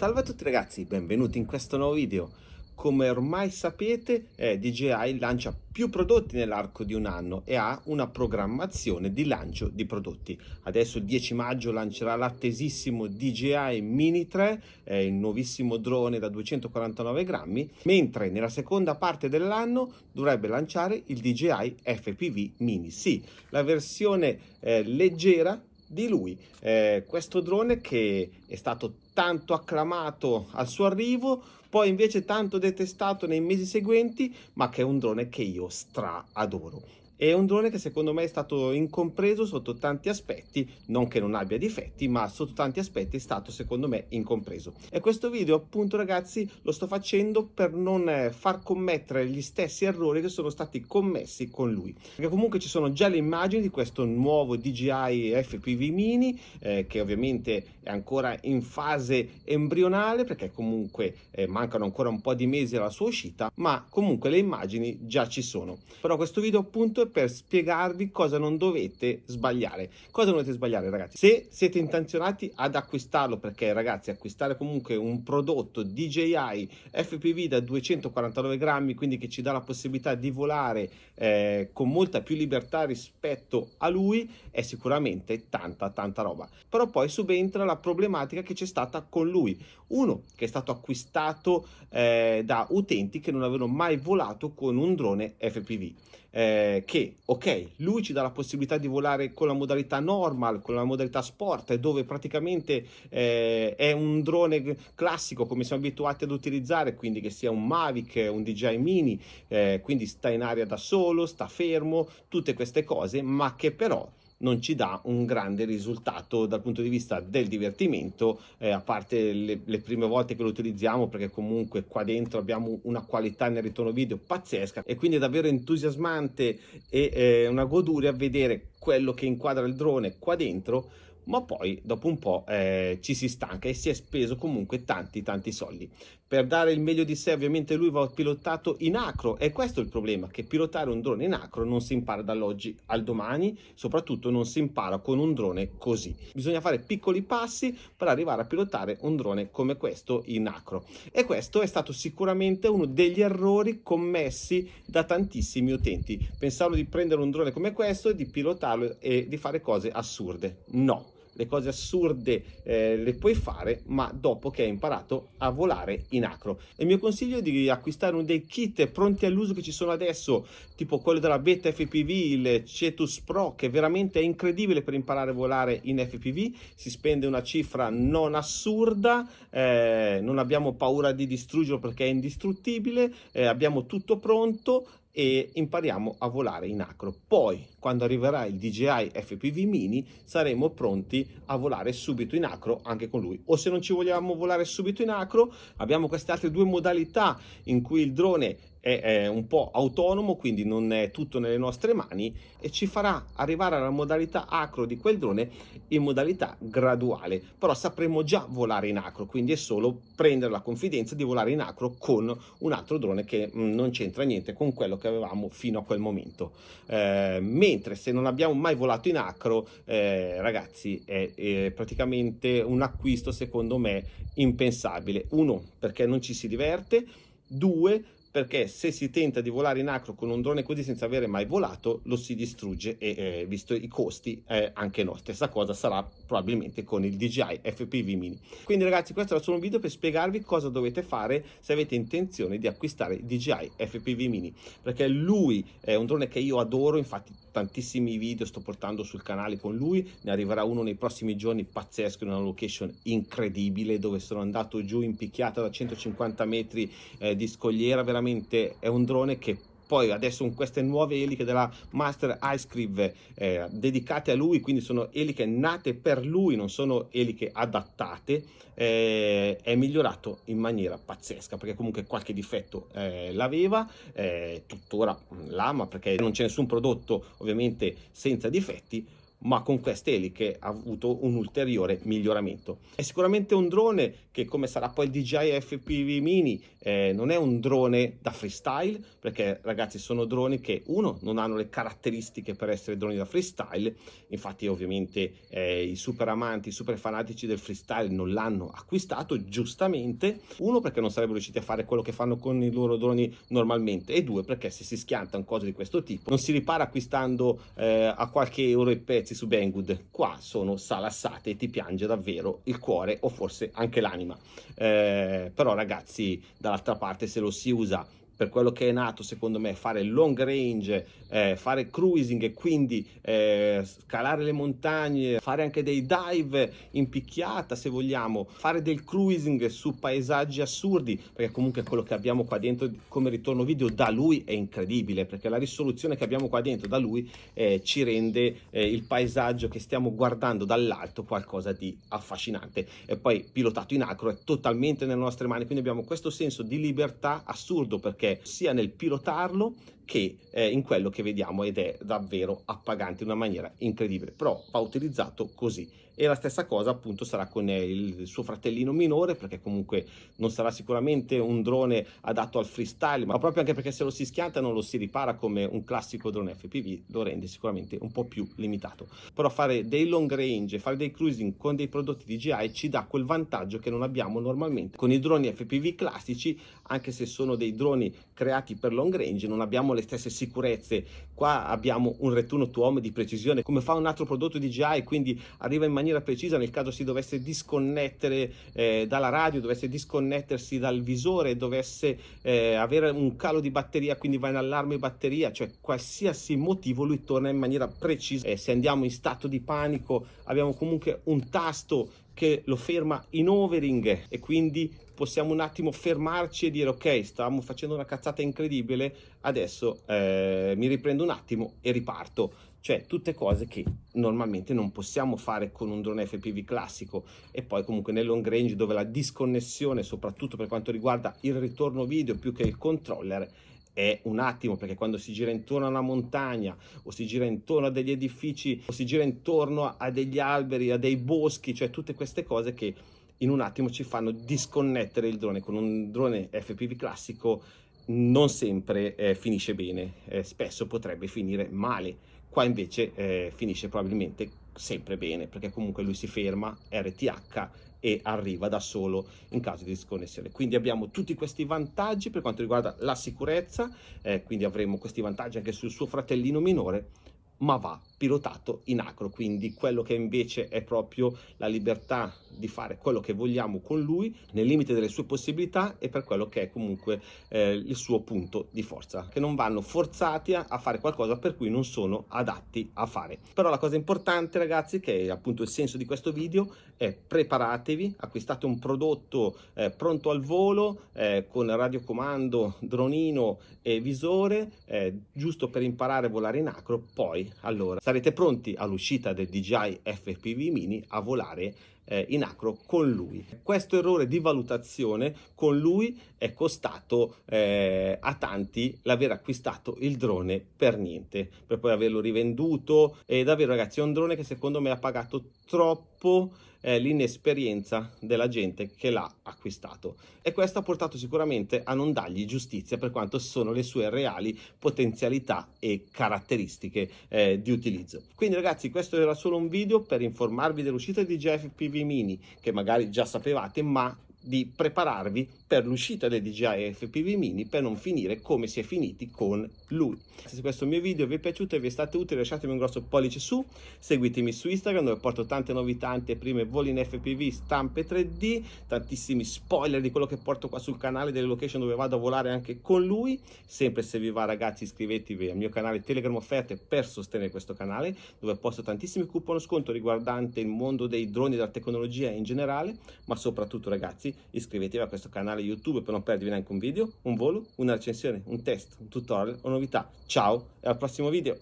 Salve a tutti ragazzi, benvenuti in questo nuovo video. Come ormai sapete, eh, DJI lancia più prodotti nell'arco di un anno e ha una programmazione di lancio di prodotti. Adesso il 10 maggio lancerà l'attesissimo DJI Mini 3, eh, il nuovissimo drone da 249 grammi, mentre nella seconda parte dell'anno dovrebbe lanciare il DJI FPV Mini. Sì, la versione eh, leggera di lui. Eh, questo drone che è stato tanto acclamato al suo arrivo, poi invece tanto detestato nei mesi seguenti, ma che è un drone che io stra adoro. È un drone che secondo me è stato incompreso sotto tanti aspetti, non che non abbia difetti, ma sotto tanti aspetti è stato secondo me incompreso. E questo video appunto ragazzi lo sto facendo per non eh, far commettere gli stessi errori che sono stati commessi con lui. Perché comunque ci sono già le immagini di questo nuovo DJI FPV Mini, eh, che ovviamente è ancora in fase embrionale, perché comunque eh, mancano ancora un po' di mesi alla sua uscita, ma comunque le immagini già ci sono. Però questo video appunto è per spiegarvi cosa non dovete sbagliare. Cosa dovete sbagliare ragazzi? Se siete intenzionati ad acquistarlo, perché ragazzi acquistare comunque un prodotto DJI FPV da 249 grammi, quindi che ci dà la possibilità di volare eh, con molta più libertà rispetto a lui, è sicuramente tanta tanta roba. Però poi subentra la problematica che c'è stata con lui. Uno, che è stato acquistato eh, da utenti che non avevano mai volato con un drone FPV eh, che ok lui ci dà la possibilità di volare con la modalità normal con la modalità sport dove praticamente eh, è un drone classico come siamo abituati ad utilizzare quindi che sia un Mavic un DJI Mini eh, quindi sta in aria da solo sta fermo tutte queste cose ma che però non ci dà un grande risultato dal punto di vista del divertimento, eh, a parte le, le, prime volte che lo utilizziamo perché comunque qua dentro abbiamo una qualità nel ritorno video pazzesca e quindi è davvero entusiasmante e eh, una goduria vedere quello che inquadra il drone qua dentro ma poi dopo un po' eh, ci si stanca e si è speso comunque tanti tanti soldi. Per dare il meglio di sé ovviamente lui va pilotato in acro e questo è il problema, che pilotare un drone in acro non si impara dall'oggi al domani, soprattutto non si impara con un drone così. Bisogna fare piccoli passi per arrivare a pilotare un drone come questo in acro e questo è stato sicuramente uno degli errori commessi da tantissimi utenti. Pensavano di prendere un drone come questo, di pilotarlo e di fare cose assurde. No! Le cose assurde eh, le puoi fare ma dopo che hai imparato a volare in acro il mio consiglio è di acquistare uno dei kit pronti all'uso che ci sono adesso tipo quello della beta FPV il Cetus Pro che veramente è incredibile per imparare a volare in FPV si spende una cifra non assurda eh, non abbiamo paura di distruggerlo perché è indistruttibile eh, abbiamo tutto pronto e impariamo a volare in acro. Poi, quando arriverà il DJI FPV Mini, saremo pronti a volare subito in acro anche con lui. O se non ci vogliamo volare subito in acro, abbiamo queste altre due modalità in cui il drone è, un po' autonomo, quindi non è tutto nelle nostre mani e ci farà arrivare alla modalità acro di quel drone in modalità graduale. Però sapremo già volare in acro, quindi è solo prendere la confidenza di volare in acro con un altro drone che mm, non c'entra niente con quello che avevamo fino a quel momento. Eh, mentre se non abbiamo mai volato in acro, eh, ragazzi, è, è praticamente un acquisto secondo me impensabile. Uno, perché non ci si diverte, due, perché se si tenta di volare in acro con un drone così senza avere mai volato lo si distrugge e eh, visto i costi eh, anche no stessa cosa sarà probabilmente con il DJI FPV mini. Quindi ragazzi questo era solo un video per spiegarvi cosa dovete fare se avete intenzione di acquistare il DJI FPV mini. Perché lui è un drone che io adoro infatti tantissimi video sto portando sul canale con lui. Ne arriverà uno nei prossimi giorni pazzesco in una location incredibile dove sono andato giù in picchiata da 150 metri eh, di scogliera veramente veramente è un drone che poi adesso con queste nuove eliche della Master iScrive eh, dedicate a lui, quindi sono eliche nate per lui, non sono eliche adattate, eh, è migliorato in maniera pazzesca perché comunque qualche difetto eh, l'aveva, eh, tuttora l'ama perché non c'è nessun prodotto ovviamente senza difetti, ma con queste eliche ha avuto un ulteriore miglioramento. È sicuramente un drone che come sarà poi il DJI FPV Mini eh, non è un drone da freestyle perché ragazzi sono droni che uno non hanno le caratteristiche per essere droni da freestyle. Infatti ovviamente eh, i super amanti, i super fanatici del freestyle non l'hanno acquistato giustamente. Uno perché non sarebbero riusciti a fare quello che fanno con i loro droni normalmente. E due perché se si schiantano cose di questo tipo non si ripara acquistando eh, a qualche euro i pezzi su Banggood. Qua sono salassate e ti piange davvero il cuore o forse anche l'anima. Eh, però ragazzi dall'altra parte se lo si usa per quello che è nato secondo me fare long range, eh, fare cruising e quindi eh, scalare le montagne, fare anche dei dive in picchiata se vogliamo, fare del cruising su paesaggi assurdi perché comunque quello che abbiamo qua dentro come ritorno video da lui è incredibile perché la risoluzione che abbiamo qua dentro da lui eh, ci rende eh, il paesaggio che stiamo guardando dall'alto qualcosa di affascinante. E poi pilotato in acro è totalmente nelle nostre mani quindi abbiamo questo senso di libertà assurdo perché sia nel pilotarlo che eh, in quello che vediamo ed è davvero appagante in una maniera incredibile però va utilizzato così. E la stessa cosa appunto sarà con il suo fratellino minore perché comunque non sarà sicuramente un drone adatto al freestyle ma proprio anche perché se lo si schianta non lo si ripara come un classico drone FPV lo rende sicuramente un po' più limitato. Però fare dei long range fare dei cruising con dei prodotti DJI ci dà quel vantaggio che non abbiamo normalmente. Con i droni FPV classici anche se sono dei droni creati per long range non abbiamo le le stesse sicurezze. Qua abbiamo un return to home di precisione come fa un altro prodotto DJI quindi arriva in maniera precisa nel caso si dovesse disconnettere eh, dalla radio dovesse disconnettersi dal visore dovesse eh, avere un calo di batteria quindi va in allarme batteria cioè qualsiasi motivo lui torna in maniera precisa. Eh, se andiamo in stato di panico abbiamo comunque un tasto che lo ferma in overing e quindi possiamo un attimo fermarci e dire ok stavamo facendo una cazzata incredibile adesso eh, mi riprendo un attimo e riparto. Cioè tutte cose che normalmente non possiamo fare con un drone FPV classico. E poi comunque nel long range dove la disconnessione soprattutto per quanto riguarda il ritorno video più che il controller è un attimo perché quando si gira intorno a una montagna o si gira intorno a degli edifici o si gira intorno a degli alberi, a dei boschi, cioè tutte queste cose che in un attimo ci fanno disconnettere il drone con un drone FPV classico non sempre eh, finisce bene, eh, spesso potrebbe finire male, qua invece eh, finisce probabilmente sempre bene perché comunque lui si ferma, RTH e arriva da solo in caso di disconnessione. Quindi abbiamo tutti questi vantaggi per quanto riguarda la sicurezza, eh, quindi avremo questi vantaggi anche sul suo fratellino minore, ma va pilotato in acro, quindi quello che invece è proprio la libertà di fare quello che vogliamo con lui nel limite delle sue possibilità e per quello che è comunque eh, il suo punto di forza, che non vanno forzati a, a, fare qualcosa per cui non sono adatti a fare. Però la cosa importante ragazzi, che è appunto il senso di questo video, è preparatevi, acquistate un prodotto eh, pronto al volo eh, con radiocomando, dronino e visore, eh, giusto per imparare a volare in acro, poi allora sarete pronti all'uscita del DJI FPV Mini a volare eh, in acro con lui. Questo errore di valutazione con lui è costato eh, a tanti l'aver acquistato il drone per niente, per poi averlo rivenduto e davvero ragazzi è un drone che secondo me ha pagato troppo eh, l'inesperienza della gente che l'ha acquistato e questo ha portato sicuramente a non dargli giustizia per quanto sono le sue reali potenzialità e caratteristiche eh, di utilizzo. Quindi ragazzi questo era solo un video per informarvi dell'uscita di GFPV Mini che magari già sapevate ma di prepararvi per l'uscita del DJI FPV Mini per non finire come si è finiti con lui. Se questo mio video vi è piaciuto e vi è stato utile lasciatemi un grosso pollice su, seguitemi su Instagram dove porto tante novità, anteprime, voli in FPV, stampe 3D, tantissimi spoiler di quello che porto qua sul canale, delle location dove vado a volare anche con lui. Sempre se vi va ragazzi iscrivetevi al mio canale Telegram Offerte per sostenere questo canale dove posto tantissimi coupon sconto riguardante il mondo dei droni e della tecnologia in generale, ma soprattutto ragazzi iscritti, iscrivetevi a questo canale YouTube per non perdervi neanche un video, un volo, una recensione, un test, un tutorial o novità. Ciao e al prossimo video!